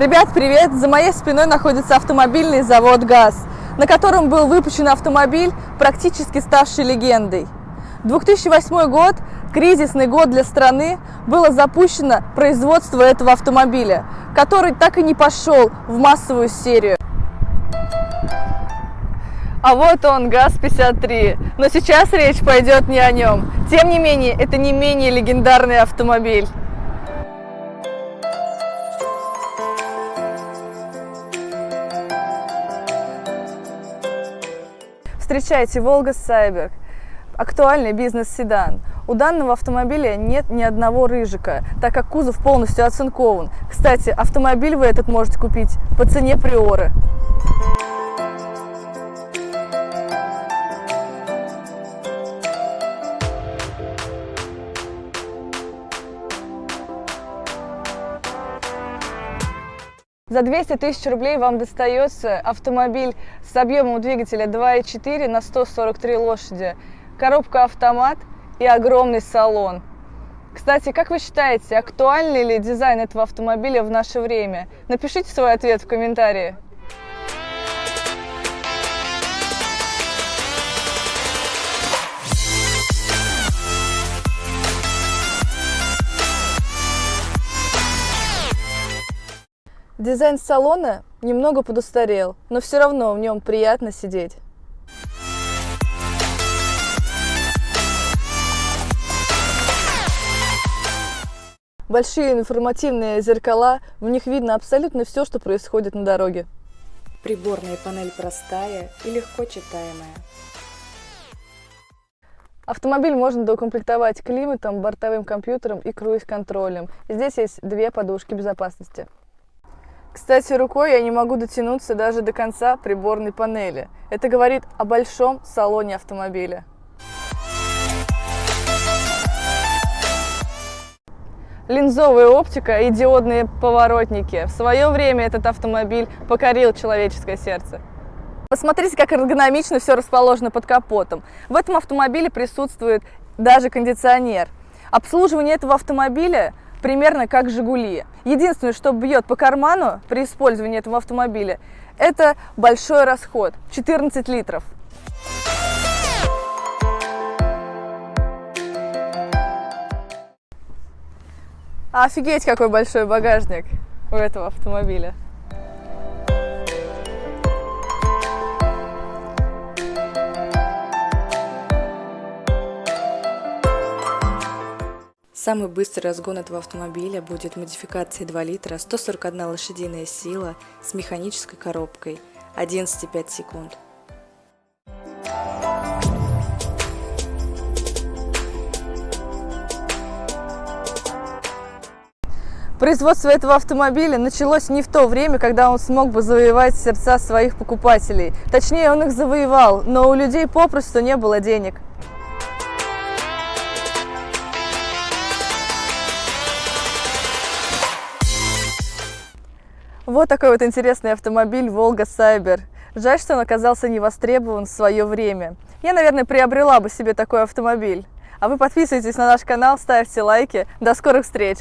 Ребят, привет! За моей спиной находится автомобильный завод ГАЗ, на котором был выпущен автомобиль, практически ставший легендой. 2008 год, кризисный год для страны, было запущено производство этого автомобиля, который так и не пошел в массовую серию. А вот он, ГАЗ-53. Но сейчас речь пойдет не о нем. Тем не менее, это не менее легендарный автомобиль. Встречайте Волга Сайберг. Актуальный бизнес-седан. У данного автомобиля нет ни одного рыжика, так как кузов полностью оцинкован. Кстати, автомобиль вы этот можете купить по цене приоры. За 200 тысяч рублей вам достается автомобиль с объемом двигателя 2.4 на 143 лошади, коробка автомат и огромный салон. Кстати, как вы считаете, актуальный ли дизайн этого автомобиля в наше время? Напишите свой ответ в комментарии. Дизайн салона немного подустарел, но все равно в нем приятно сидеть. Большие информативные зеркала, в них видно абсолютно все, что происходит на дороге. Приборная панель простая и легко читаемая. Автомобиль можно доукомплектовать климатом, бортовым компьютером и круиз-контролем. Здесь есть две подушки безопасности. Кстати, рукой я не могу дотянуться даже до конца приборной панели. Это говорит о большом салоне автомобиля. Линзовая оптика и диодные поворотники. В свое время этот автомобиль покорил человеческое сердце. Посмотрите, как эргономично все расположено под капотом. В этом автомобиле присутствует даже кондиционер. Обслуживание этого автомобиля примерно как «Жигули». Единственное, что бьет по карману при использовании этого автомобиля, это большой расход – 14 литров. Офигеть, какой большой багажник у этого автомобиля. Самый быстрый разгон этого автомобиля будет модификацией 2 литра, 141 лошадиная сила с механической коробкой, 11,5 секунд. Производство этого автомобиля началось не в то время, когда он смог бы завоевать сердца своих покупателей. Точнее, он их завоевал, но у людей попросту не было денег. Вот такой вот интересный автомобиль Волга Сайбер. Жаль, что он оказался не востребован в свое время. Я, наверное, приобрела бы себе такой автомобиль. А вы подписывайтесь на наш канал, ставьте лайки. До скорых встреч!